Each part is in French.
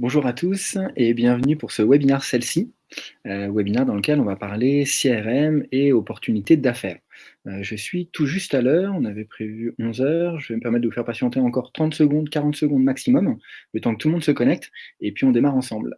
Bonjour à tous et bienvenue pour ce webinaire celle-ci, euh, webinaire dans lequel on va parler CRM et opportunités d'affaires. Euh, je suis tout juste à l'heure, on avait prévu 11 heures, je vais me permettre de vous faire patienter encore 30 secondes, 40 secondes maximum, le temps que tout le monde se connecte, et puis on démarre ensemble.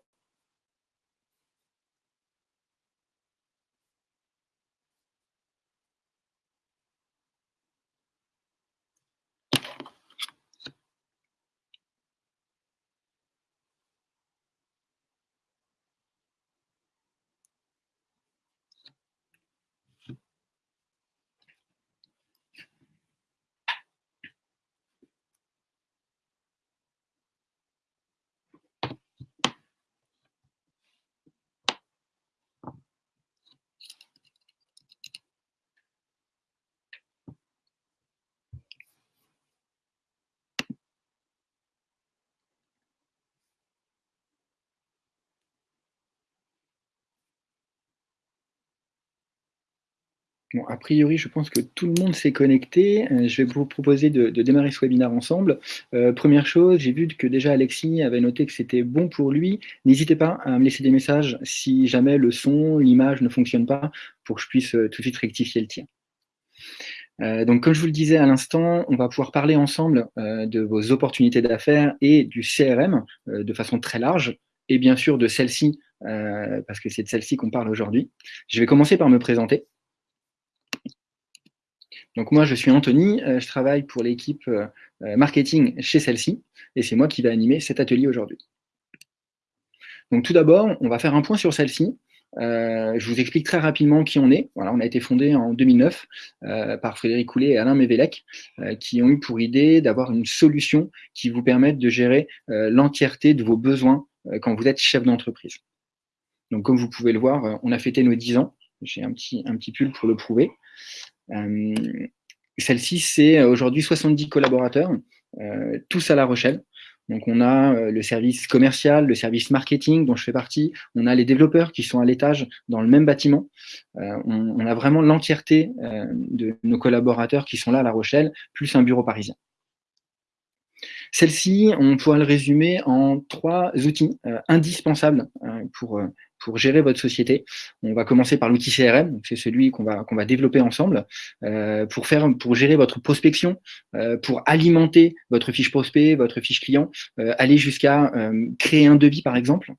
A priori, je pense que tout le monde s'est connecté. Euh, je vais vous proposer de, démarrer ce webinaire ensemble. Euh, première chose, j'ai vu que déjà Alexis avait noté que c'était bon pour lui. N'hésitez pas à me laisser des messages si jamais le son, l'image ne fonctionne pas, pour que je puisse euh, tout de suite rectifier le tien. donc, comme je vous le disais à l'instant, on va pouvoir parler ensemble de vos opportunités d'affaires et du CRM de façon très large, et bien sûr de celle-ci, parce que c'est de celle-ci qu'on parle aujourd'hui. Je vais commencer par me présenter. Donc moi, je suis Anthony, euh, je travaille pour l'équipe euh, euh, marketing chez celle-ci, et c'est moi qui vais animer cet atelier aujourd'hui. Donc tout d'abord, on va faire un point sur celle-ci. je vous explique très rapidement qui on est. Voilà, on a été fondé en 2009 par Frédéric Coulet et Alain Mévélec, qui ont eu pour idée d'avoir une solution qui vous permette de gérer l'entièreté de vos besoins quand vous êtes chef d'entreprise. Donc comme vous pouvez le voir, on a fêté nos 10 ans. J'ai un petit, un petit pull pour le prouver. Euh, celle-ci, c'est euh, aujourd'hui 70 collaborateurs, euh, tous à La Rochelle. Donc on a le service commercial, le service marketing dont je fais partie, on a les développeurs qui sont à l'étage dans le même bâtiment. on, a vraiment l'entièreté de nos collaborateurs qui sont là à La Rochelle, plus un bureau parisien. Celle-ci, on pourrait le résumer en trois outils indispensables pour pour gérer votre société. On va commencer par l'outil CRM, c'est celui qu'on va, qu'on va développer ensemble, euh, pour, faire, pour gérer votre prospection, euh, pour alimenter votre fiche prospect, votre fiche client, euh, aller jusqu'à créer un devis par exemple.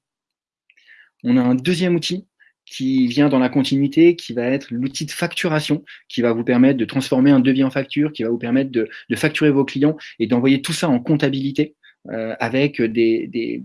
On a un deuxième outil qui vient dans la continuité, qui va être l'outil de facturation, qui va vous permettre de transformer un devis en facture, qui va vous permettre de, de facturer vos clients et d'envoyer tout ça en comptabilité. Euh, avec des,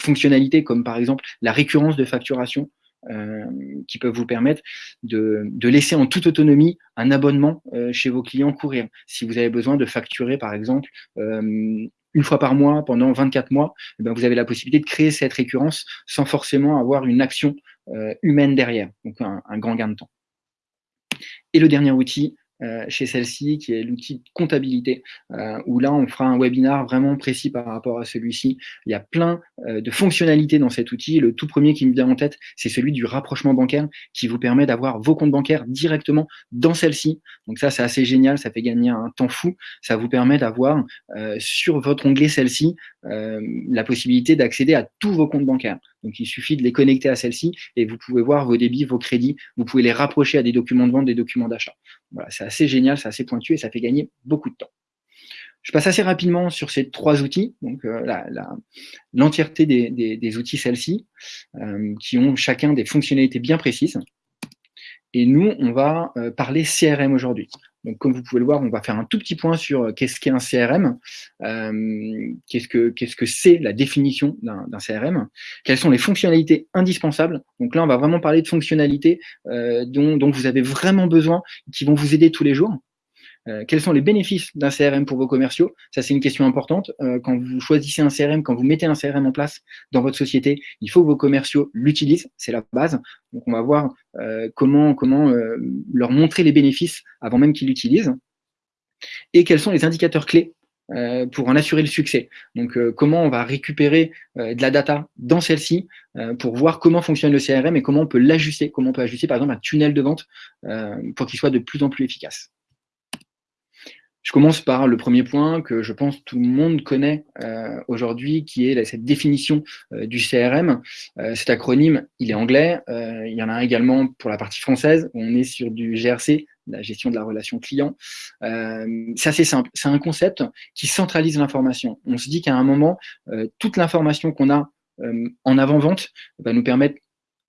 fonctionnalités comme par exemple la récurrence de facturation euh, qui peuvent vous permettre de, laisser en toute autonomie un abonnement euh, chez vos clients courir. Si vous avez besoin de facturer par exemple une fois par mois pendant 24 mois, eh ben, vous avez la possibilité de créer cette récurrence sans forcément avoir une action humaine derrière, donc un, un grand gain de temps. Et le dernier outil, euh, chez celle-ci, qui est l'outil comptabilité, euh, où là, on fera un webinar vraiment précis par rapport à celui-ci. Il y a plein euh, de fonctionnalités dans cet outil. Le tout premier qui me vient en tête, c'est celui du rapprochement bancaire, qui vous permet d'avoir vos comptes bancaires directement dans celle-ci. Donc ça, c'est assez génial, ça fait gagner un temps fou. Ça vous permet d'avoir sur votre onglet celle-ci la possibilité d'accéder à tous vos comptes bancaires. Donc, il suffit de les connecter à celle-ci et vous pouvez voir vos débits, vos crédits. Vous pouvez les rapprocher à des documents de vente, des documents d'achat. Voilà, c'est assez génial, c'est assez pointu et ça fait gagner beaucoup de temps. Je passe assez rapidement sur ces trois outils, donc euh, l'entièreté des, outils celle-ci, euh, qui ont chacun des fonctionnalités bien précises. Et nous, on va euh, parler CRM aujourd'hui. Donc, comme vous pouvez le voir, on va faire un tout petit point sur euh, qu'est-ce qu'est un CRM, euh, qu'est-ce que qu'est-ce que c'est la définition d'un CRM, quelles sont les fonctionnalités indispensables? Donc là, on va vraiment parler de fonctionnalités dont, dont vous avez vraiment besoin, qui vont vous aider tous les jours. Euh, quels sont les bénéfices d'un CRM pour vos commerciaux? Ça, c'est une question importante. Euh, quand vous choisissez un CRM, quand vous mettez un CRM en place dans votre société, il faut que vos commerciaux l'utilisent, c'est la base. Donc, on va voir euh, comment, comment leur montrer les bénéfices avant même qu'ils l'utilisent. Et quels sont les indicateurs clés pour en assurer le succès? Donc, comment on va récupérer de la data dans celle-ci pour voir comment fonctionne le CRM et comment on peut l'ajuster, comment on peut ajuster, par exemple, un tunnel de vente pour qu'il soit de plus en plus efficace. Je commence par le premier point que je pense tout le monde connaît euh, aujourd'hui, qui est cette définition euh, du CRM. Euh, cet acronyme, il est anglais. il y en a également pour la partie française. On est sur du GRC, la gestion de la relation client. c'est assez simple. C'est un concept qui centralise l'information. On se dit qu'à un moment, toute l'information qu'on a en avant-vente va nous permettre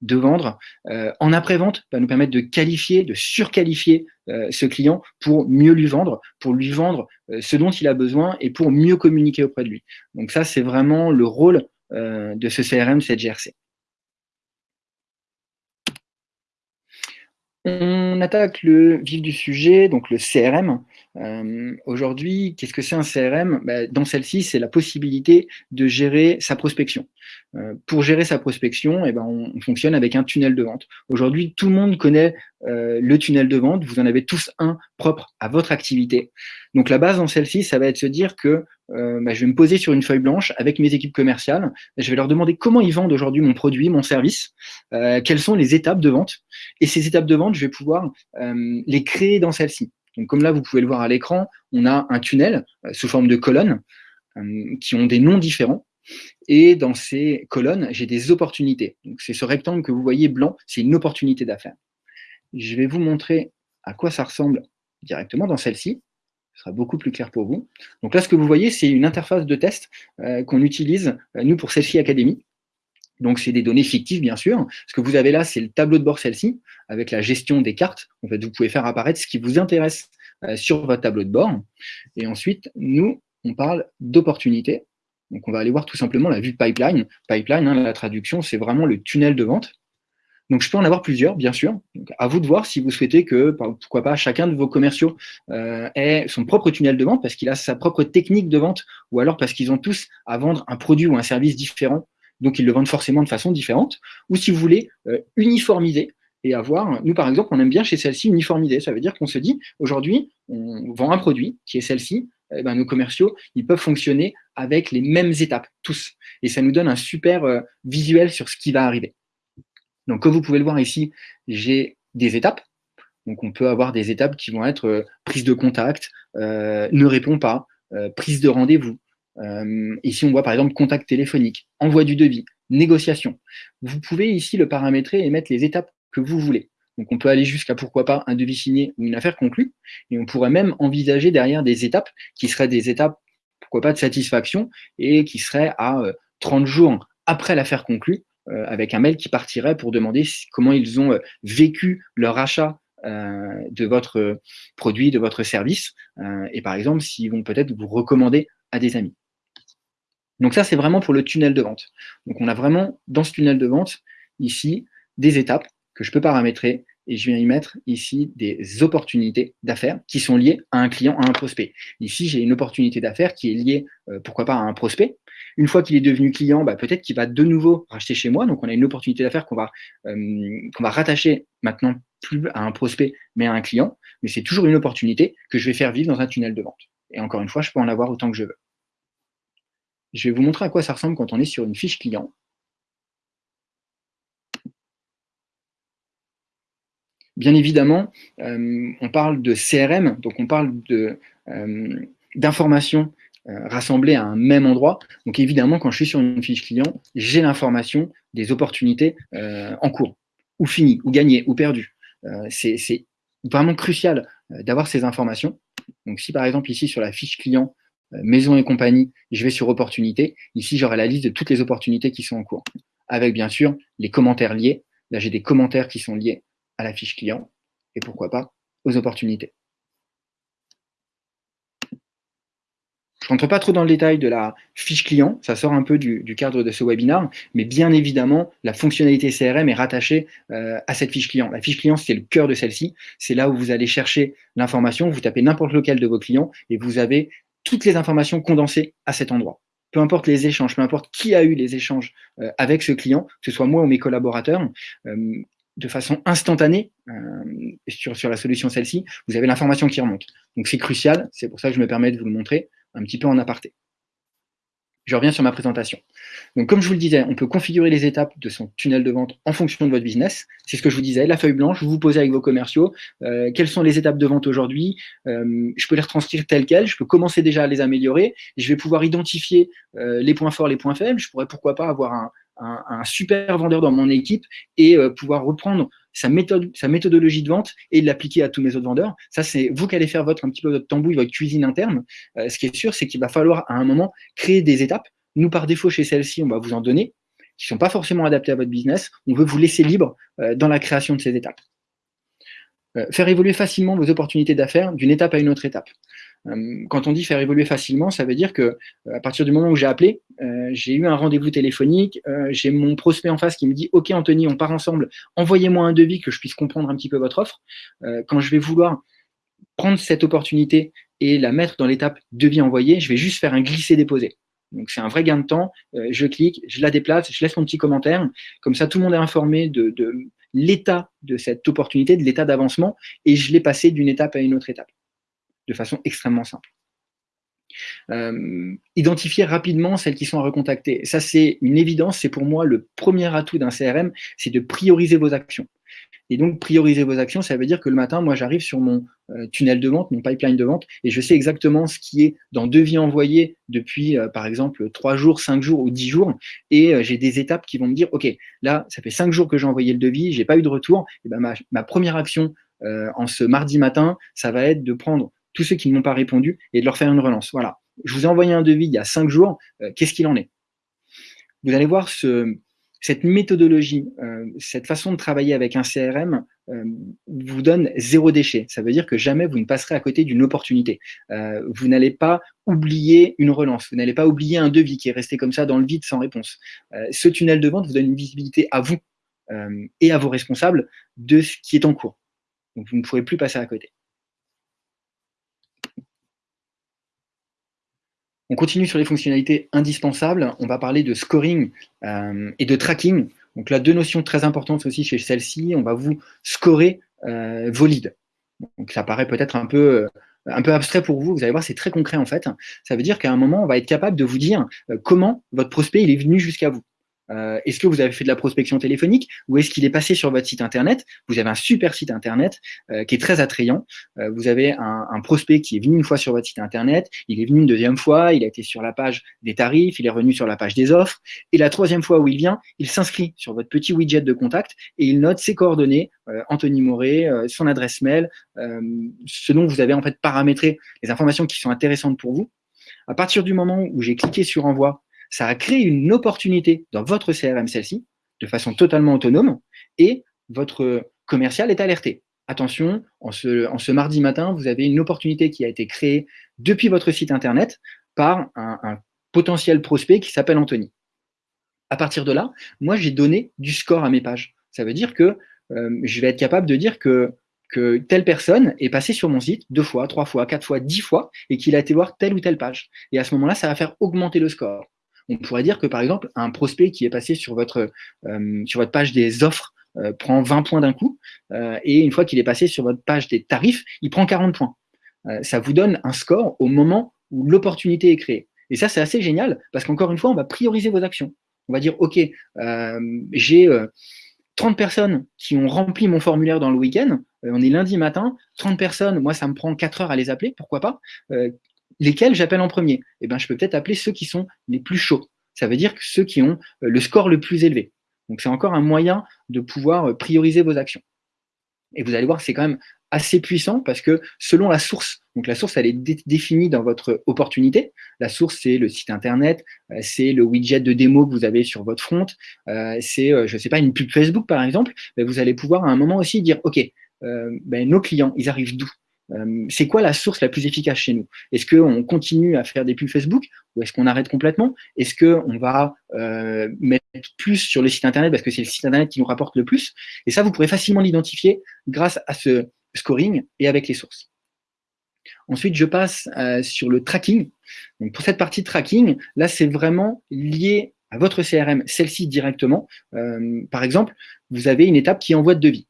de vendre. Euh, en après-vente, va nous permettre de qualifier, de surqualifier euh, ce client pour mieux lui vendre, pour lui vendre euh, ce dont il a besoin et pour mieux communiquer auprès de lui. Donc ça, c'est vraiment le rôle de ce CRM, cette GRC. On attaque le vif du sujet, donc le CRM. Euh, aujourd'hui, qu'est-ce que c'est un CRM ben, Dans celle-ci, c'est la possibilité de gérer sa prospection. Euh, pour gérer sa prospection, eh ben, on, fonctionne avec un tunnel de vente. Aujourd'hui, tout le monde connaît euh, le tunnel de vente. Vous en avez tous un propre à votre activité. Donc la base dans celle-ci, ça va être de se dire que euh, bah, je vais me poser sur une feuille blanche avec mes équipes commerciales. Je vais leur demander comment ils vendent aujourd'hui mon produit, mon service, euh, quelles sont les étapes de vente. Et ces étapes de vente, je vais pouvoir euh, les créer dans celle-ci. Donc comme là, vous pouvez le voir à l'écran, on a un tunnel sous forme de colonnes qui ont des noms différents. Et dans ces colonnes, j'ai des opportunités. Donc c'est ce rectangle que vous voyez blanc, c'est une opportunité d'affaires. Je vais vous montrer à quoi ça ressemble directement dans celle-ci ce sera beaucoup plus clair pour vous. Donc là, ce que vous voyez, c'est une interface de test euh, qu'on utilise, euh, nous, pour Selfie Academy. Donc, c'est des données fictives, bien sûr. Ce que vous avez là, c'est le tableau de bord celle-ci, avec la gestion des cartes. En fait, vous pouvez faire apparaître ce qui vous intéresse euh, sur votre tableau de bord. Et ensuite, nous, on parle d'opportunités. Donc, on va aller voir tout simplement la vue pipeline. Pipeline, hein, la traduction, c'est vraiment le tunnel de vente. Donc, je peux en avoir plusieurs, bien sûr. Donc, à vous de voir si vous souhaitez que, pourquoi pas, chacun de vos commerciaux euh, ait son propre tunnel de vente parce qu'il a sa propre technique de vente ou alors parce qu'ils ont tous à vendre un produit ou un service différent, donc ils le vendent forcément de façon différente. Ou si vous voulez euh, uniformiser et avoir, nous par exemple, on aime bien chez celle-ci uniformiser. Ça veut dire qu'on se dit, aujourd'hui, on vend un produit qui est celle-ci, eh ben, nos commerciaux, ils peuvent fonctionner avec les mêmes étapes, tous. Et ça nous donne un super euh, visuel sur ce qui va arriver. Donc, comme vous pouvez le voir ici, j'ai des étapes. Donc, on peut avoir des étapes qui vont être euh, prise de contact, euh, ne répond pas, euh, prise de rendez-vous. ici, on voit par exemple contact téléphonique, envoi du devis, négociation. Vous pouvez ici le paramétrer et mettre les étapes que vous voulez. Donc, on peut aller jusqu'à, pourquoi pas, un devis signé ou une affaire conclue. Et on pourrait même envisager derrière des étapes qui seraient des étapes, pourquoi pas, de satisfaction et qui seraient à 30 jours après l'affaire conclue avec un mail qui partirait pour demander comment ils ont euh, vécu leur achat euh, de votre produit, de votre service, et par exemple, s'ils vont peut-être vous recommander à des amis. Donc ça, c'est vraiment pour le tunnel de vente. Donc on a vraiment, dans ce tunnel de vente, ici, des étapes que je peux paramétrer et je viens y mettre ici des opportunités d'affaires qui sont liées à un client, à un prospect. Ici, j'ai une opportunité d'affaires qui est liée, euh, pourquoi pas, à un prospect. Une fois qu'il est devenu client, bah, peut-être qu'il va de nouveau racheter chez moi. Donc, on a une opportunité d'affaires qu'on va, euh, va rattacher maintenant plus à un prospect, mais à un client. Mais c'est toujours une opportunité que je vais faire vivre dans un tunnel de vente. Et encore une fois, je peux en avoir autant que je veux. Je vais vous montrer à quoi ça ressemble quand on est sur une fiche client. Bien évidemment, euh, on parle de CRM, donc on parle euh, d'informations euh, rassemblées à un même endroit. Donc évidemment, quand je suis sur une fiche client, j'ai l'information des opportunités en cours, ou finies, ou gagnées, ou perdues. C'est vraiment crucial d'avoir ces informations. Donc si par exemple ici sur la fiche client, maison et compagnie, je vais sur opportunités, ici j'aurai la liste de toutes les opportunités qui sont en cours, avec bien sûr les commentaires liés. Là j'ai des commentaires qui sont liés à la fiche client et pourquoi pas aux opportunités. Je ne rentre pas trop dans le détail de la fiche client, ça sort un peu du, cadre de ce webinaire, mais bien évidemment, la fonctionnalité CRM est rattachée euh, à cette fiche client. La fiche client, c'est le cœur de celle-ci, c'est là où vous allez chercher l'information, vous tapez n'importe lequel de vos clients et vous avez toutes les informations condensées à cet endroit. Peu importe les échanges, peu importe qui a eu les échanges euh, avec ce client, que ce soit moi ou mes collaborateurs, euh, de façon instantanée euh, sur, sur la solution celle-ci, vous avez l'information qui remonte. Donc c'est crucial, c'est pour ça que je me permets de vous le montrer un petit peu en aparté. je reviens sur ma présentation. Donc, comme je vous le disais, on peut configurer les étapes de son tunnel de vente en fonction de votre business. C'est ce que je vous disais, la feuille blanche, vous vous posez avec vos commerciaux, euh, quelles sont les étapes de vente aujourd'hui, euh, je peux les retranscrire telles quelles, je peux commencer déjà à les améliorer, je vais pouvoir identifier euh, les points forts, les points faibles, je pourrais pourquoi pas avoir un, un, super vendeur dans mon équipe et pouvoir reprendre sa, méthode, sa méthodologie de vente et l'appliquer à tous mes autres vendeurs. Ça, c'est vous qui allez faire votre, un petit peu votre tambouille, votre cuisine interne. ce qui est sûr, c'est qu'il va falloir à un moment créer des étapes nous, par défaut, chez celle-ci, on va vous en donner, qui ne sont pas forcément adaptés à votre business. On veut vous laisser libre euh, dans la création de ces étapes. Euh, faire évoluer facilement vos opportunités d'affaires d'une étape à une autre étape. Euh, quand on dit faire évoluer facilement, ça veut dire que à partir du moment où j'ai appelé, j'ai eu un rendez-vous téléphonique, j'ai mon prospect en face qui me dit « Ok Anthony, on part ensemble, envoyez-moi un devis que je puisse comprendre un petit peu votre offre. quand je vais vouloir prendre cette opportunité et la mettre dans l'étape devis envoyé, je vais juste faire un glisser-déposer. Donc c'est un vrai gain de temps. Euh, je clique, je la déplace, je laisse mon petit commentaire. Comme ça, tout le monde est informé de, l'état de cette opportunité, de l'état d'avancement, et je l'ai passé d'une étape à une autre étape, de façon extrêmement simple. Euh, identifier rapidement celles qui sont à recontacter. Ça, c'est une évidence. C'est pour moi le premier atout d'un CRM, c'est de prioriser vos actions. Et donc, prioriser vos actions, ça veut dire que le matin, moi, j'arrive sur mon euh, tunnel de vente, mon pipeline de vente, et je sais exactement ce qui est dans devis envoyé depuis, euh, par exemple, 3 jours, 5 jours ou 10 jours, et j'ai des étapes qui vont me dire, OK, là, ça fait 5 jours que j'ai envoyé le devis, j'ai pas eu de retour, et ben ma première action en ce mardi matin, ça va être de prendre tous ceux qui ne m'ont pas répondu et de leur faire une relance. Voilà, je vous ai envoyé un devis il y a 5 jours, qu'est-ce qu'il en est? Vous allez voir ce, cette méthodologie, euh, cette façon de travailler avec un CRM euh, vous donne zéro déchet. Ça veut dire que jamais vous ne passerez à côté d'une opportunité. Euh, vous n'allez pas oublier une relance, vous n'allez pas oublier un devis qui est resté comme ça dans le vide sans réponse. ce tunnel de vente vous donne une visibilité à vous et à vos responsables de ce qui est en cours. Donc vous ne pourrez plus passer à côté. On continue sur les fonctionnalités indispensables. On va parler de scoring euh, et de tracking. Donc là, deux notions très importantes aussi chez celle-ci. On va vous scorer euh, vos leads. Donc ça paraît peut-être un peu, euh, un peu abstrait pour vous. Vous allez voir, c'est très concret en fait. Ça veut dire qu'à un moment, on va être capable de vous dire comment votre prospect est venu jusqu'à vous. Euh, est-ce que vous avez fait de la prospection téléphonique ou est-ce qu'il est passé sur votre site internet? Vous avez un super site internet euh, qui est très attrayant. Euh, vous avez un, un, prospect qui est venu une fois sur votre site internet, il est venu une deuxième fois, il a été sur la page des tarifs, il est revenu sur la page des offres. Et la troisième fois où il vient, il s'inscrit sur votre petit widget de contact et il note ses coordonnées, Anthony Moret, son adresse mail, ce dont vous avez en fait paramétré les informations qui sont intéressantes pour vous. À partir du moment où j'ai cliqué sur envoi ça a créé une opportunité dans votre CRM, celle-ci, de façon totalement autonome, et votre commercial est alerté. Attention, en ce, mardi matin, vous avez une opportunité qui a été créée depuis votre site Internet par un, potentiel prospect qui s'appelle Anthony. À partir de là, moi, j'ai donné du score à mes pages. Ça veut dire que euh, je vais être capable de dire que telle personne est passée sur mon site deux fois, trois fois, quatre fois, dix fois, et qu'il a été voir telle ou telle page. Et à ce moment-là, ça va faire augmenter le score on pourrait dire que par exemple, un prospect qui est passé sur votre, euh, page des offres euh, prend 20 points d'un coup, euh, et une fois qu'il est passé sur votre page des tarifs, il prend 40 points. ça vous donne un score au moment où l'opportunité est créée. Et ça, c'est assez génial, parce qu'encore une fois, on va prioriser vos actions. On va dire, OK, j'ai 30 personnes qui ont rempli mon formulaire dans le week-end, on est lundi matin, 30 personnes, moi ça me prend 4 heures à les appeler, pourquoi pas lesquels j'appelle en premier Eh ben, je peux peut-être appeler ceux qui sont les plus chauds. Ça veut dire que ceux qui ont euh, le score le plus élevé. Donc, c'est encore un moyen de pouvoir euh, prioriser vos actions. Et vous allez voir, c'est quand même assez puissant parce que selon la source, donc la source, elle est définie dans votre opportunité. La source, c'est le site internet, euh, c'est le widget de démo que vous avez sur votre front, c'est, je ne sais pas, une pub Facebook par exemple. Ben, vous allez pouvoir à un moment aussi dire, OK, ben, nos clients, ils arrivent d'où? Euh, c'est quoi la source la plus efficace chez nous? Est-ce qu'on continue à faire des pubs Facebook ou est-ce qu'on arrête complètement? Est-ce qu'on va euh, mettre plus sur le site Internet parce que c'est le site Internet qui nous rapporte le plus? Et ça, vous pourrez facilement l'identifier grâce à ce scoring et avec les sources. Ensuite, je passe euh, sur le tracking. Pour cette partie tracking, là, c'est vraiment lié à votre CRM, celle-ci directement. par exemple, vous avez une étape qui envoie de devis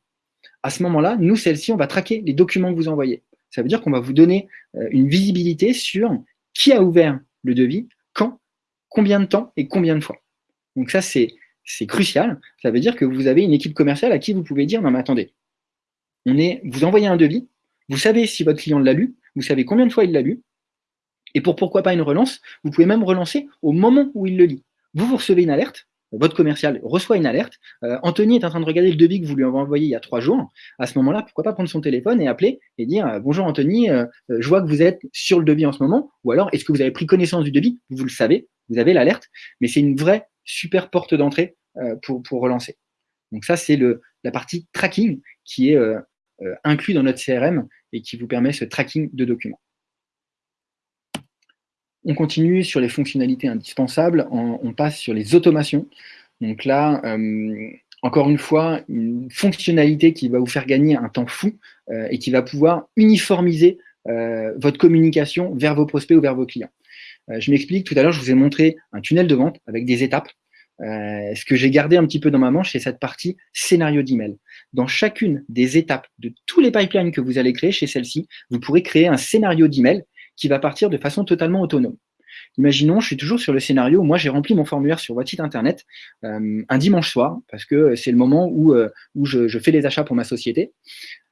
à ce moment-là, nous, celle-ci, on va traquer les documents que vous envoyez. Ça veut dire qu'on va vous donner euh, une visibilité sur qui a ouvert le devis, quand, combien de temps et combien de fois. Donc ça, c'est crucial. Ça veut dire que vous avez une équipe commerciale à qui vous pouvez dire, non mais attendez, on est, vous envoyez un devis, vous savez si votre client l'a lu, vous savez combien de fois il l'a lu, et pour pourquoi pas une relance, vous pouvez même relancer au moment où il le lit. Vous, vous recevez une alerte, votre commercial reçoit une alerte, euh, Anthony est en train de regarder le devis que vous lui avez envoyé il y a trois jours, à ce moment-là, pourquoi pas prendre son téléphone et appeler et dire euh, Bonjour Anthony, euh, je vois que vous êtes sur le devis en ce moment » ou alors « Est-ce que vous avez pris connaissance du devis ?» Vous le savez, vous avez l'alerte, mais c'est une vraie super porte d'entrée pour, pour relancer. Donc ça, c'est la partie tracking qui est inclus dans notre CRM et qui vous permet ce tracking de documents. On continue sur les fonctionnalités indispensables, on, passe sur les automations. Donc là, euh, encore une fois, une fonctionnalité qui va vous faire gagner un temps fou euh, et qui va pouvoir uniformiser euh, votre communication vers vos prospects ou vers vos clients. je m'explique, tout à l'heure, je vous ai montré un tunnel de vente avec des étapes. ce que j'ai gardé un petit peu dans ma manche, c'est cette partie scénario d'email. Dans chacune des étapes de tous les pipelines que vous allez créer chez celle-ci, vous pourrez créer un scénario d'email qui va partir de façon totalement autonome. Imaginons, je suis toujours sur le scénario où moi j'ai rempli mon formulaire sur votre site internet euh, un dimanche soir, parce que c'est le moment où, euh, où je, fais les achats pour ma société.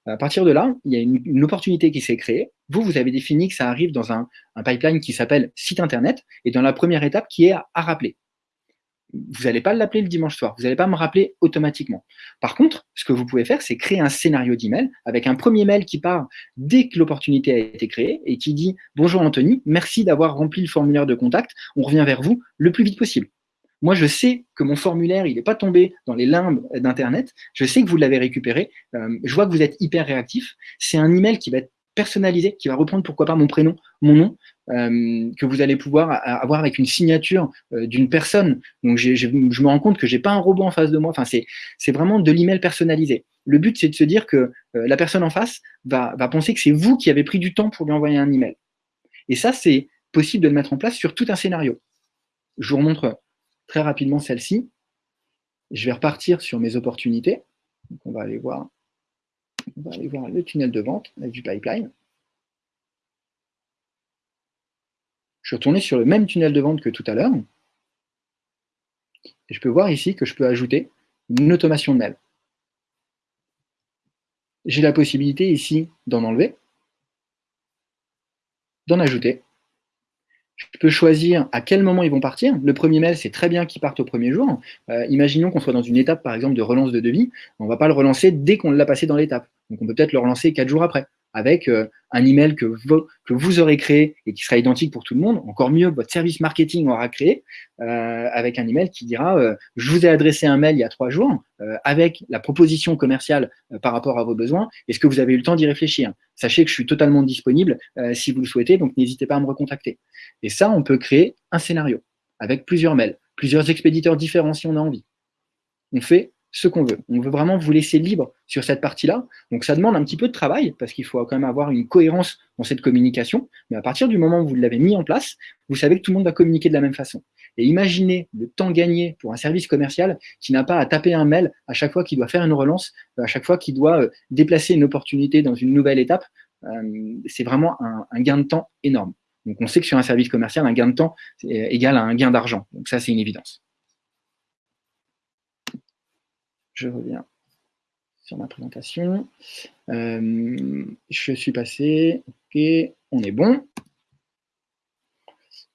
À partir de là, il y a une, opportunité qui s'est créée. Vous, vous avez défini que ça arrive dans un, pipeline qui s'appelle site internet, et dans la première étape qui est à rappeler vous n'allez pas l'appeler le dimanche soir, vous n'allez pas me rappeler automatiquement. Par contre, ce que vous pouvez faire, c'est créer un scénario d'email avec un premier mail qui part dès que l'opportunité a été créée et qui dit « Bonjour Anthony, merci d'avoir rempli le formulaire de contact, on revient vers vous le plus vite possible. » Moi, je sais que mon formulaire, il n'est pas tombé dans les limbes d'Internet, je sais que vous l'avez récupéré, euh, je vois que vous êtes hyper réactif, c'est un email qui va être personnalisé, qui va reprendre pourquoi pas mon prénom, mon nom, que vous allez pouvoir avoir avec une signature euh, d'une personne. Donc je me rends compte que j'ai pas un robot en face de moi. Enfin, c'est vraiment de l'email personnalisé. Le but, c'est de se dire que euh, la personne en face va, va penser que c'est vous qui avez pris du temps pour lui envoyer un email. Et ça, c'est possible de le mettre en place sur tout un scénario. Je vous remontre très rapidement celle-ci. Je vais repartir sur mes opportunités. Donc on va aller voir on va aller voir le tunnel de vente du pipeline. Je suis retourné sur le même tunnel de vente que tout à l'heure. Je peux voir ici que je peux ajouter une automation de mail. J'ai la possibilité ici d'en enlever, d'en ajouter. Je peux choisir à quel moment ils vont partir. Le premier mail, c'est très bien qu'ils partent au premier jour. Euh, imaginons qu'on soit dans une étape, par exemple, de relance de devis. On ne va pas le relancer dès qu'on l'a passé dans l'étape. Donc, on peut peut-être le relancer quatre jours après avec euh, un email que vous, que vous aurez créé et qui sera identique pour tout le monde. Encore mieux, votre service marketing aura créé euh, avec un email qui dira euh, Je vous ai adressé un mail il y a trois jours avec la proposition commerciale par rapport à vos besoins. Est-ce que vous avez eu le temps d'y réfléchir? Sachez que je suis totalement disponible si vous le souhaitez, donc n'hésitez pas à me recontacter. Et ça, on peut créer un scénario avec plusieurs mails, plusieurs expéditeurs différents si on a envie. On fait ce qu'on veut. On veut vraiment vous laisser libre sur cette partie-là. Donc ça demande un petit peu de travail, parce qu'il faut quand même avoir une cohérence dans cette communication. Mais à partir du moment où vous l'avez mis en place, vous savez que tout le monde va communiquer de la même façon. Et imaginez le temps gagné pour un service commercial qui n'a pas à taper un mail à chaque fois qu'il doit faire une relance, à chaque fois qu'il doit euh, déplacer une opportunité dans une nouvelle étape. Euh, c'est vraiment un, gain de temps énorme. Donc on sait que sur un service commercial, un gain de temps est égal à un gain d'argent. Donc ça, c'est une évidence. Je reviens sur ma présentation. Euh, je suis passé, on est bon.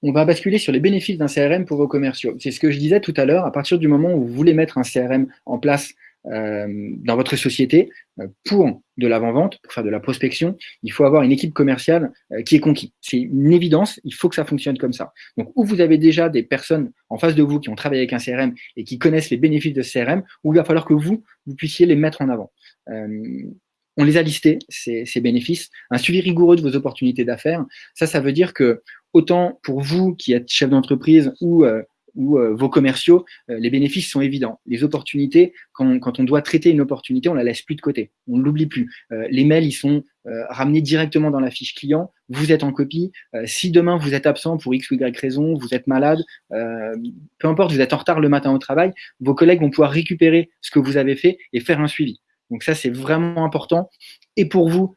On va basculer sur les bénéfices d'un CRM pour vos commerciaux. C'est ce que je disais tout à l'heure, à partir du moment où vous voulez mettre un CRM en place dans votre société, euh, pour de l'avant-vente, pour faire de la prospection, il faut avoir une équipe commerciale euh, qui est conquise. C'est une évidence, il faut que ça fonctionne comme ça. Donc, où vous avez déjà des personnes en face de vous qui ont travaillé avec un CRM et qui connaissent les bénéfices de ce CRM, où il va falloir que vous, vous puissiez les mettre en avant. on les a listés, ces, bénéfices. Un suivi rigoureux de vos opportunités d'affaires, ça, ça veut dire que autant pour vous qui êtes chef d'entreprise ou ou euh, vos commerciaux, euh, les bénéfices sont évidents. Les opportunités, quand, on doit traiter une opportunité, on la laisse plus de côté, on ne l'oublie plus. Euh, les mails, ils sont ramenés directement dans la fiche client, vous êtes en copie. si demain vous êtes absent pour X ou Y raison, vous êtes malade, peu importe, vous êtes en retard le matin au travail, vos collègues vont pouvoir récupérer ce que vous avez fait et faire un suivi. Donc ça, c'est vraiment important. Et pour vous,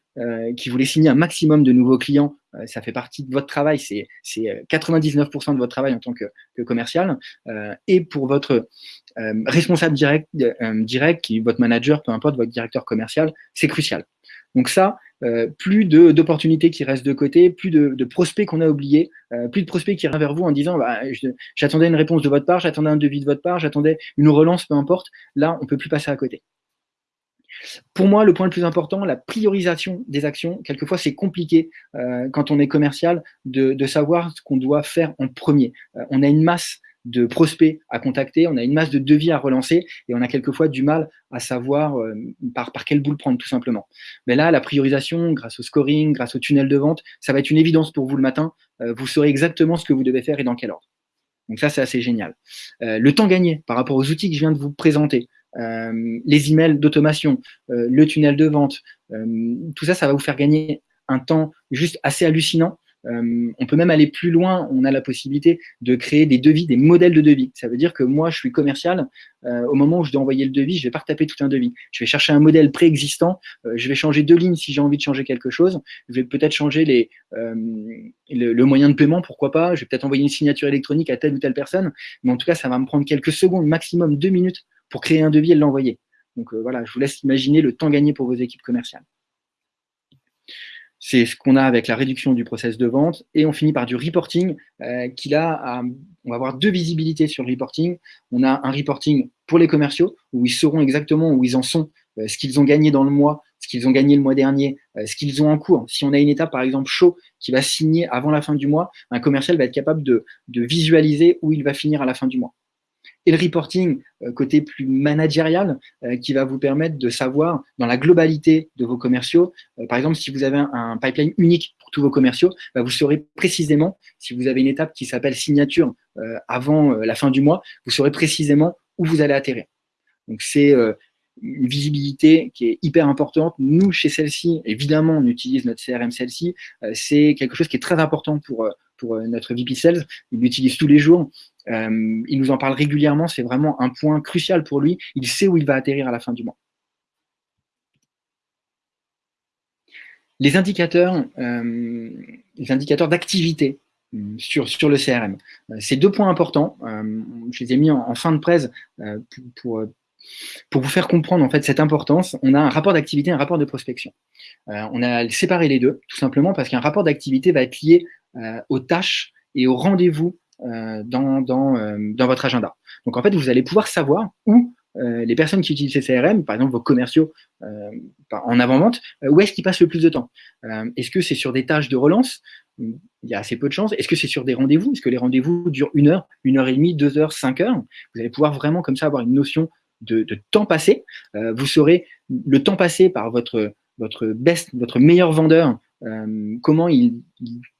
qui voulez signer un maximum de nouveaux clients ça fait partie de votre travail, c'est 99% de votre travail en tant que, commercial, et pour votre responsable direct, direct, qui votre manager, peu importe, votre directeur commercial, c'est crucial. Donc ça, euh, plus d'opportunités qui restent de côté, plus de, prospects qu'on a oubliés, euh, plus de prospects qui reviennent vers vous en disant bah, j'attendais une réponse de votre part, j'attendais un devis de votre part, j'attendais une relance, peu importe. Là, on peut plus passer à côté. Pour moi, le point le plus important, la priorisation des actions. Quelquefois, c'est compliqué euh, quand on est commercial de, savoir ce qu'on doit faire en premier. on a une masse de prospects à contacter, on a une masse de devis à relancer et on a quelquefois du mal à savoir euh, par, par quelle boule prendre tout simplement. Mais là, la priorisation, grâce au scoring, grâce au tunnel de vente, ça va être une évidence pour vous le matin. Euh, vous saurez exactement ce que vous devez faire et dans quel ordre. Donc ça, c'est assez génial. Euh, le temps gagné par rapport aux outils que je viens de vous présenter, les emails d'automation, le tunnel de vente, tout ça, ça va vous faire gagner un temps juste assez hallucinant euh, on peut même aller plus loin, on a la possibilité de créer des devis, des modèles de devis. Ça veut dire que moi, je suis commercial, euh, au moment où je dois envoyer le devis, je vais pas retaper tout un devis. Je vais chercher un modèle préexistant, euh, je vais changer deux lignes si j'ai envie de changer quelque chose, je vais peut-être changer les, le, moyen de paiement, pourquoi pas, je vais peut-être envoyer une signature électronique à telle ou telle personne, mais en tout cas, ça va me prendre quelques secondes, maximum deux minutes pour créer un devis et l'envoyer. Donc voilà, je vous laisse imaginer le temps gagné pour vos équipes commerciales. C'est ce qu'on a avec la réduction du process de vente. Et on finit par du reporting, euh, qui là, on va avoir deux visibilités sur le reporting. On a un reporting pour les commerciaux, où ils sauront exactement où ils en sont, euh, ce qu'ils ont gagné dans le mois, ce qu'ils ont gagné le mois dernier, euh, ce qu'ils ont en cours. Si on a une étape, par exemple, chaud, qui va signer avant la fin du mois, un commercial va être capable de visualiser où il va finir à la fin du mois et le reporting euh, côté plus managérial euh, qui va vous permettre de savoir dans la globalité de vos commerciaux, euh, par exemple si vous avez un, pipeline unique pour tous vos commerciaux, bah, vous saurez précisément, si vous avez une étape qui s'appelle signature avant la fin du mois, vous saurez précisément où vous allez atterrir. Donc c'est une visibilité qui est hyper importante. Nous, chez celle-ci, évidemment, on utilise notre CRM celle-ci. c'est quelque chose qui est très important pour, pour notre VP Sales. Il l'utilise tous les jours. Euh, il nous en parle régulièrement, c'est vraiment un point crucial pour lui. Il sait où il va atterrir à la fin du mois. Les indicateurs, euh, les indicateurs d'activité euh, sur, sur le CRM. C'est deux points importants. je les ai mis en, fin de presse pour, vous faire comprendre en fait cette importance. On a un rapport d'activité un rapport de prospection. on a séparé les deux, tout simplement parce qu'un rapport d'activité va être lié aux tâches et aux rendez-vous euh, dans, dans, euh, dans, votre agenda. Donc en fait, vous allez pouvoir savoir où euh, les personnes qui utilisent ces CRM, par exemple vos commerciaux en avant-vente, où est-ce qu'ils passent le plus de temps? Est-ce que c'est sur des tâches de relance? Il y a assez peu de chances. Est-ce que c'est sur des rendez-vous? Est-ce que les rendez-vous durent une heure, une heure et demie, deux heures, cinq heures? Vous allez pouvoir vraiment comme ça avoir une notion de, temps passé. vous saurez le temps passé par votre, meilleur vendeur euh, comment il,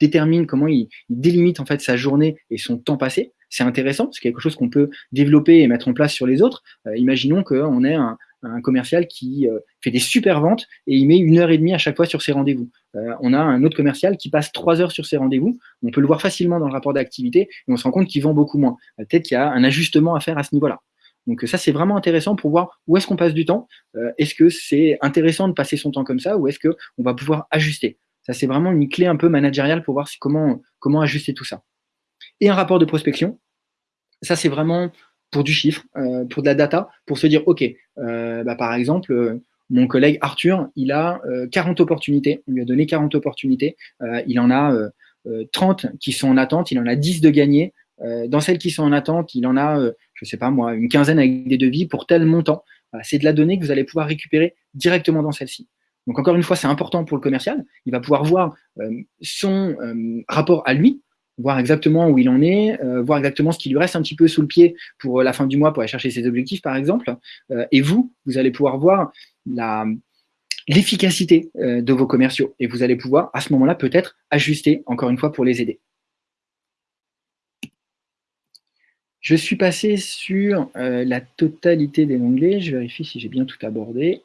détermine, comment il, délimite en fait sa journée et son temps passé. C'est intéressant, c'est quelque chose qu'on peut développer et mettre en place sur les autres. Euh, imaginons qu'on ait un, commercial qui euh, fait des super ventes et il met une heure et demie à chaque fois sur ses rendez-vous. on a un autre commercial qui passe trois heures sur ses rendez-vous. On peut le voir facilement dans le rapport d'activité et on se rend compte qu'il vend beaucoup moins. Peut-être qu'il y a un ajustement à faire à ce niveau-là. Donc ça, c'est vraiment intéressant pour voir où est-ce qu'on passe du temps. est-ce que c'est intéressant de passer son temps comme ça ou est-ce qu'on va pouvoir ajuster? Ça, c'est vraiment une clé un peu managériale pour voir comment, comment ajuster tout ça. Et un rapport de prospection. Ça, c'est vraiment pour du chiffre, euh, pour de la data, pour se dire, OK, euh, bah, par exemple, euh, mon collègue Arthur, il a 40 opportunités. On lui a donné 40 opportunités. il en a 30 qui sont en attente. Il en a 10 de gagnés. dans celles qui sont en attente, il en a, je sais pas moi, une quinzaine avec des devis pour tel montant. c'est de la donnée que vous allez pouvoir récupérer directement dans celle-ci. Donc encore une fois, c'est important pour le commercial. Il va pouvoir voir euh, son euh, rapport à lui, voir exactement où il en est, euh, voir exactement ce qui lui reste un petit peu sous le pied pour la fin du mois pour aller chercher ses objectifs, par exemple. et vous, vous allez pouvoir voir l'efficacité de vos commerciaux. Et vous allez pouvoir, à ce moment-là, peut-être ajuster, encore une fois, pour les aider. Je suis passé sur la totalité des onglets. Je vérifie si j'ai bien tout abordé.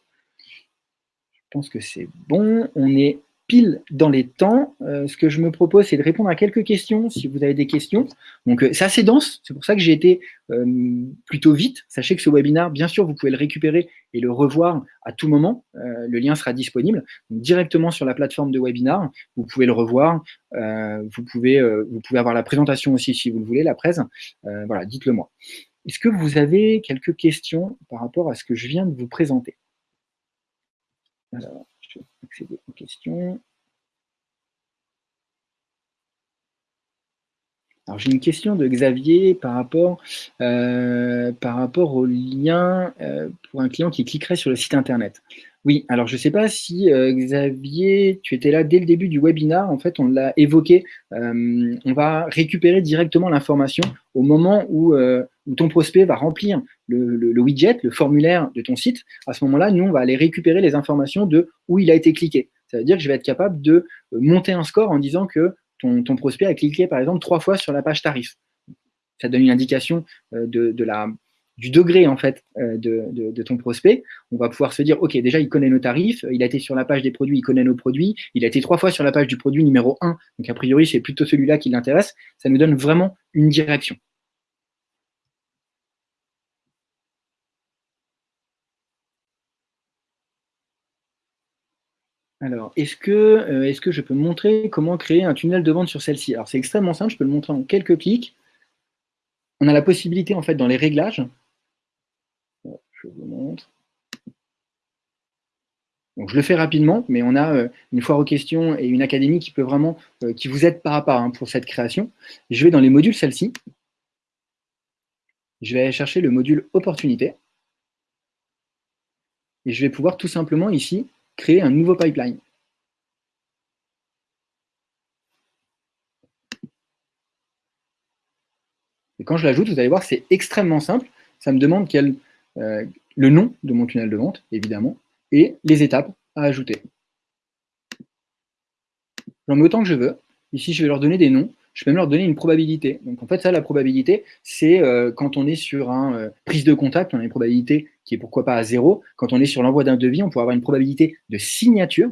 Je pense que c'est bon. On est pile dans les temps. Euh, ce que je me propose, c'est de répondre à quelques questions, si vous avez des questions. Donc, euh, c'est assez dense, c'est pour ça que j'ai été euh, plutôt vite. Sachez que ce webinaire, bien sûr, vous pouvez le récupérer et le revoir à tout moment. le lien sera disponible directement sur la plateforme de webinar. Vous pouvez le revoir. vous, pouvez, vous pouvez avoir la présentation aussi, si vous le voulez, la presse. voilà, dites-le moi. Est-ce que vous avez quelques questions par rapport à ce que je viens de vous présenter? Alors, accéder aux questions. Alors j'ai une question de Xavier par rapport, euh, par rapport au lien euh, pour un client qui cliquerait sur le site internet. Oui, alors je ne sais pas si euh, Xavier, tu étais là dès le début du webinar, en fait on l'a évoqué, on va récupérer directement l'information au moment où, ton prospect va remplir le, widget, le formulaire de ton site. À ce moment-là, nous on va aller récupérer les informations de où il a été cliqué. Ça veut dire que je vais être capable de monter un score en disant que ton, prospect a cliqué par exemple trois fois sur la page tarif. Ça donne une indication euh, de, du degré en fait euh, de, ton prospect. On va pouvoir se dire, ok, déjà il connaît nos tarifs, il a été sur la page des produits, il connaît nos produits, il a été trois fois sur la page du produit numéro 1, donc a priori c'est plutôt celui-là qui l'intéresse. Ça nous donne vraiment une direction. Alors, est-ce que, euh, est que je peux montrer comment créer un tunnel de vente sur celle-ci? Alors, c'est extrêmement simple, je peux le montrer en quelques clics. On a la possibilité, en fait, dans les réglages, je vous montre. Je le fais rapidement, mais on a euh, une foire aux questions et une académie qui peut vraiment, euh, qui vous aide par à part hein, pour cette création. Je vais dans les modules celle-ci. Je vais aller chercher le module opportunité. Et je vais pouvoir tout simplement ici créer un nouveau pipeline. Et quand je l'ajoute, vous allez voir, c'est extrêmement simple. Ça me demande quel, euh, le nom de mon tunnel de vente, évidemment, et les étapes à ajouter. J'en mets autant que je veux. Ici, je vais leur donner des noms. Je peux même leur donner une probabilité. Donc, en fait, ça, la probabilité, c'est euh, quand on est sur un euh, prise de contact, on a une probabilité qui est pourquoi pas à zéro. Quand on est sur l'envoi d'un devis, on pourrait avoir une probabilité de signature,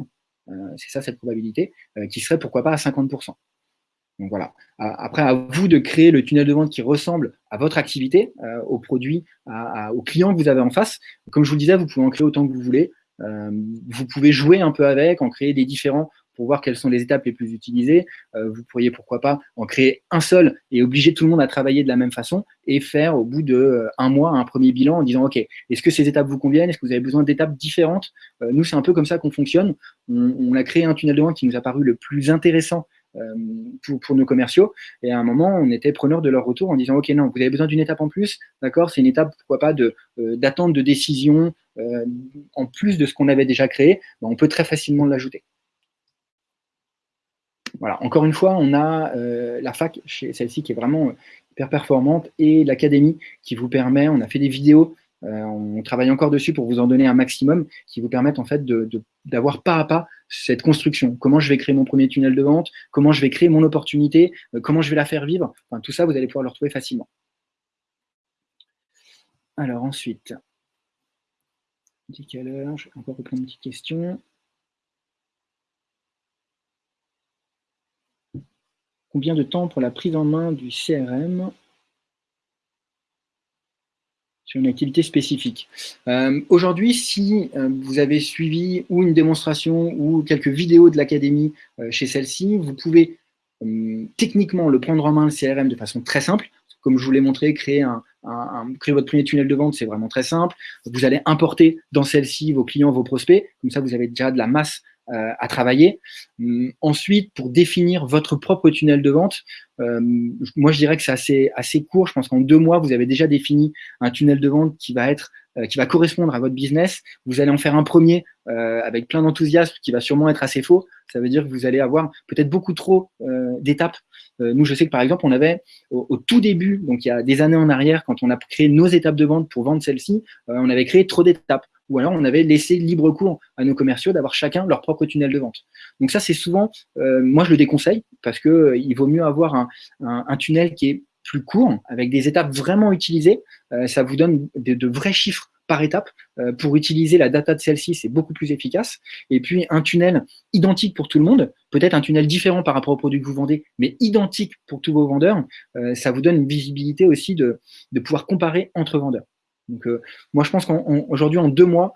euh, c'est ça cette probabilité, euh, qui serait pourquoi pas à 50%. Donc voilà. Après, à vous de créer le tunnel de vente qui ressemble à votre activité, euh, au produit, aux clients que vous avez en face. Comme je vous le disais, vous pouvez en créer autant que vous voulez. vous pouvez jouer un peu avec, en créer des différents pour voir quelles sont les étapes les plus utilisées. Euh, vous pourriez, pourquoi pas, en créer un seul et obliger tout le monde à travailler de la même façon et faire au bout de euh, un mois un premier bilan en disant, OK, est-ce que ces étapes vous conviennent? Est-ce que vous avez besoin d'étapes différentes? Euh, Nous, c'est un peu comme ça qu'on fonctionne. On, a créé un tunnel de vente qui nous a paru le plus intéressant pour, nos commerciaux. Et à un moment, on était preneur de leur retour en disant, OK, non, vous avez besoin d'une étape en plus, d'accord C'est une étape, pourquoi pas, d'attente de, décision en plus de ce qu'on avait déjà créé. Ben, on peut très facilement l'ajouter. Voilà, encore une fois, on a euh, la fac, celle-ci qui est vraiment euh, hyper performante, et l'académie qui vous permet, on a fait des vidéos, euh, on travaille encore dessus pour vous en donner un maximum, qui vous permettent en fait d'avoir pas à pas cette construction. Comment je vais créer mon premier tunnel de vente, comment je vais créer mon opportunité, comment je vais la faire vivre? Tout ça, vous allez pouvoir le retrouver facilement. Alors ensuite, quelle heure, je vais encore reprendre une petite question. Combien de temps pour la prise en main du CRM sur une activité spécifique. Euh, aujourd'hui, si euh, vous avez suivi ou une démonstration ou quelques vidéos de l'académie euh, chez celle-ci, vous pouvez techniquement le prendre en main le CRM de façon très simple. Comme je vous l'ai montré, créer, un, créer votre premier tunnel de vente, c'est vraiment très simple. Vous allez importer dans celle-ci vos clients, vos prospects. Comme ça, vous avez déjà de la masse euh, à travailler. Hum, ensuite, pour définir votre propre tunnel de vente, euh, moi je dirais que c'est assez, assez court. Je pense qu'en deux mois, vous avez déjà défini un tunnel de vente qui va être euh, qui va correspondre à votre business. Vous allez en faire un premier avec plein d'enthousiasme qui va sûrement être assez faux. Ça veut dire que vous allez avoir peut-être beaucoup trop d'étapes. nous, je sais que par exemple, on avait au, au, tout début, donc il y a des années en arrière, quand on a créé nos étapes de vente pour vendre celle-ci, on avait créé trop d'étapes ou alors on avait laissé libre cours à nos commerciaux d'avoir chacun leur propre tunnel de vente. Donc ça, c'est souvent, euh, moi je le déconseille, parce que euh, il vaut mieux avoir un, un, tunnel qui est plus court, avec des étapes vraiment utilisées. Euh, ça vous donne de, vrais chiffres par étape. pour utiliser la data de celle-ci, c'est beaucoup plus efficace. Et puis, un tunnel identique pour tout le monde, peut-être un tunnel différent par rapport au produit que vous vendez, mais identique pour tous vos vendeurs, ça vous donne une visibilité aussi de pouvoir comparer entre vendeurs. Donc, moi, je pense qu'aujourd'hui, en, deux mois,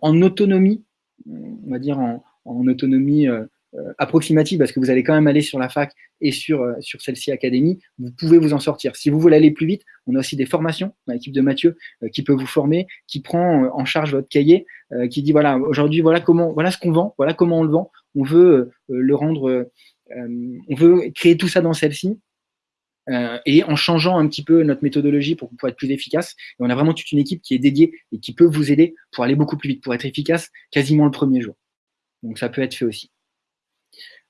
en autonomie, on va dire en, autonomie euh, approximative, parce que vous allez quand même aller sur la fac et sur, euh, sur celle-ci Académie, vous pouvez vous en sortir. Si vous voulez aller plus vite, on a aussi des formations l'équipe de Mathieu euh, qui peut vous former, qui prend en charge votre cahier, qui dit voilà, aujourd'hui, voilà comment, voilà ce qu'on vend, voilà comment on le vend. On veut le rendre, on veut créer tout ça dans celle-ci. Et en changeant un petit peu notre méthodologie pour, pour être plus efficace. Et on a vraiment toute une équipe qui est dédiée et qui peut vous aider pour aller beaucoup plus vite, pour être efficace quasiment le premier jour. Donc ça peut être fait aussi.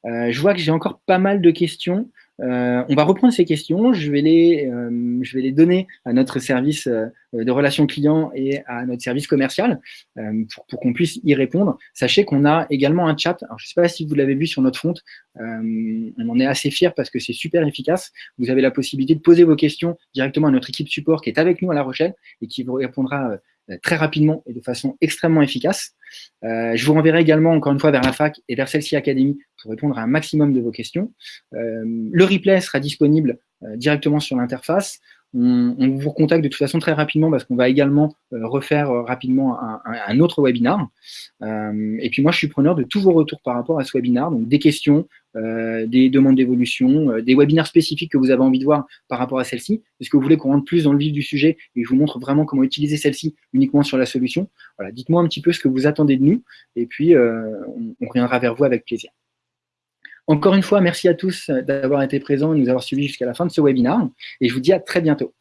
Euh, je vois que j'ai encore pas mal de questions. Euh, on va reprendre ces questions, je vais les, euh, donner à notre service de relations clients et à notre service commercial pour, qu'on puisse y répondre. Sachez qu'on a également un chat. Je ne sais pas si vous l'avez vu sur notre front, on en est assez fiers parce que c'est super efficace. Vous avez la possibilité de poser vos questions directement à notre équipe support qui est avec nous à La Rochelle et qui vous répondra euh, très rapidement et de façon extrêmement efficace. Euh, je vous renverrai également, encore une fois, vers la fac et vers celle-ci Académie pour répondre à un maximum de vos questions. Euh, le replay sera disponible directement sur l'interface. On, vous recontacte de toute façon très rapidement parce qu'on va également refaire rapidement un, autre webinar. et puis moi, je suis preneur de tous vos retours par rapport à ce webinar, donc des questions, euh, des demandes d'évolution, euh, des webinaires spécifiques que vous avez envie de voir par rapport à celle-ci. Est-ce que vous voulez qu'on rentre plus dans le vif du sujet et je vous montre vraiment comment utiliser celle-ci uniquement sur la solution? Voilà, dites-moi un petit peu ce que vous attendez de nous et puis euh, on, reviendra vers vous avec plaisir. Encore une fois, merci à tous d'avoir été présents et de nous avoir suivis jusqu'à la fin de ce webinaire et je vous dis à très bientôt.